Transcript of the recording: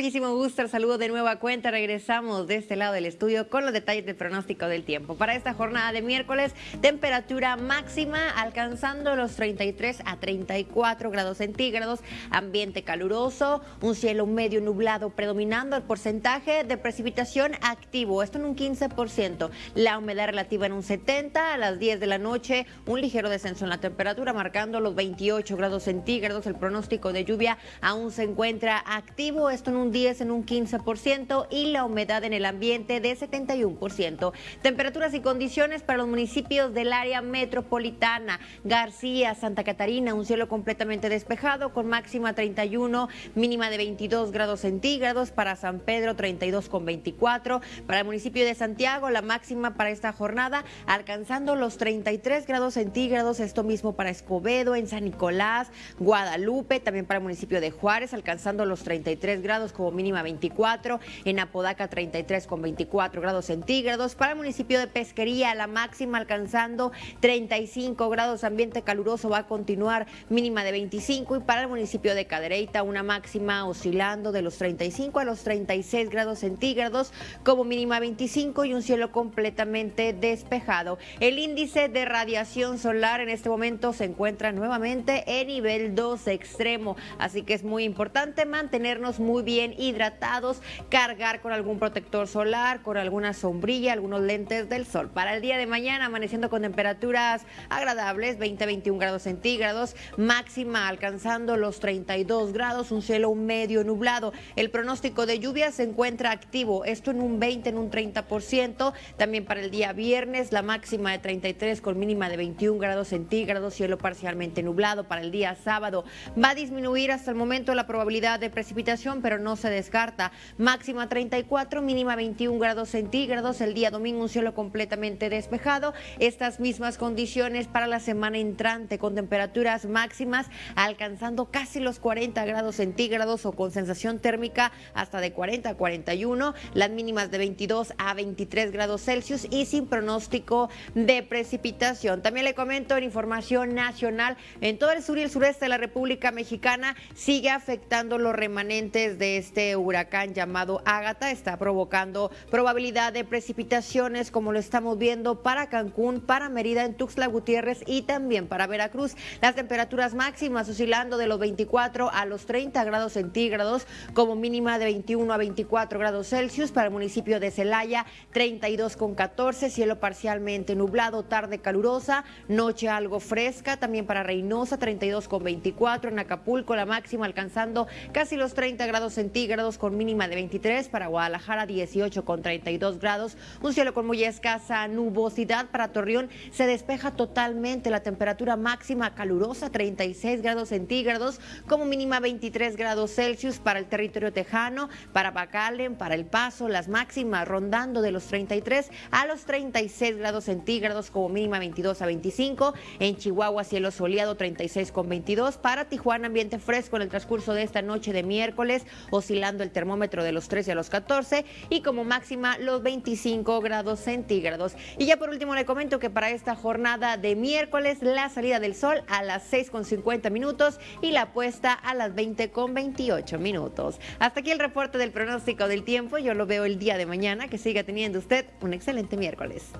muchísimo gusto. Saludo de nueva cuenta. Regresamos de este lado del estudio con los detalles del pronóstico del tiempo. Para esta jornada de miércoles, temperatura máxima alcanzando los 33 a 34 grados centígrados, ambiente caluroso, un cielo medio nublado predominando el porcentaje de precipitación activo, esto en un 15%, la humedad relativa en un 70, a las 10 de la noche, un ligero descenso en la temperatura marcando los 28 grados centígrados, el pronóstico de lluvia aún se encuentra activo esto en un 10, en un 15% y la humedad en el ambiente de 71%. Temperaturas y condiciones para los municipios del área metropolitana, García, Santa Catarina, un cielo completamente despejado con máxima 31, mínima de 22 grados centígrados, para San Pedro 32 con 24, para el municipio de Santiago la máxima para esta jornada alcanzando los 33 grados centígrados, esto mismo para Escobedo, en San Nicolás, Guadalupe, también para el municipio de Juárez alcanzando los 33 grados como mínima 24, en Apodaca 33 con 24 grados centígrados, para el municipio de Pesquería la máxima alcanzando 35 grados, ambiente caluroso va a continuar mínima de 25 y para el municipio de Cadereyta una máxima oscilando de los 35 a los 36 grados centígrados como mínima 25 y un cielo completamente despejado. El índice de radiación solar en este momento se encuentra nuevamente en nivel 2 extremo, así que es muy importante mantenernos muy bien hidratados, cargar con algún protector solar, con alguna sombrilla, algunos lentes del sol. Para el día de mañana, amaneciendo con temperaturas agradables, 20-21 grados centígrados, máxima alcanzando los 32 grados, un cielo medio nublado. El pronóstico de lluvia se encuentra activo, esto en un 20, en un 30%. También para el día viernes, la máxima de 33 con mínima de 21 grados centígrados, cielo parcialmente nublado. Para el día sábado va a disminuir hasta el momento la probabilidad de precipitación pero no se descarta. Máxima 34, mínima 21 grados centígrados. El día domingo un cielo completamente despejado. Estas mismas condiciones para la semana entrante con temperaturas máximas alcanzando casi los 40 grados centígrados o con sensación térmica hasta de 40 a 41. Las mínimas de 22 a 23 grados Celsius y sin pronóstico de precipitación. También le comento en información nacional, en todo el sur y el sureste de la República Mexicana sigue afectando los remanentes de este huracán llamado Ágata está provocando probabilidad de precipitaciones como lo estamos viendo para Cancún, para Mérida, en Tuxtla Gutiérrez y también para Veracruz. Las temperaturas máximas oscilando de los 24 a los 30 grados centígrados como mínima de 21 a 24 grados Celsius para el municipio de Celaya, 32 con 14, cielo parcialmente nublado, tarde calurosa, noche algo fresca, también para Reynosa 32 con 24, en Acapulco la máxima alcanzando casi los 30 grados centígrados con mínima de 23, para Guadalajara 18 con 32 grados, un cielo con muy escasa nubosidad para Torreón, se despeja totalmente la temperatura máxima calurosa 36 grados centígrados, como mínima 23 grados Celsius para el territorio tejano, para Bacalen, para El Paso, las máximas rondando de los 33 a los 36 grados centígrados, como mínima 22 a 25, en Chihuahua cielo soleado 36 con 22, para Tijuana ambiente fresco en el transcurso de esta noche de miércoles oscilando el termómetro de los 13 a los 14 y como máxima los 25 grados centígrados. Y ya por último le comento que para esta jornada de miércoles la salida del sol a las 6 con 50 minutos y la puesta a las 20 con 28 minutos. Hasta aquí el reporte del pronóstico del tiempo. Yo lo veo el día de mañana. Que siga teniendo usted un excelente miércoles.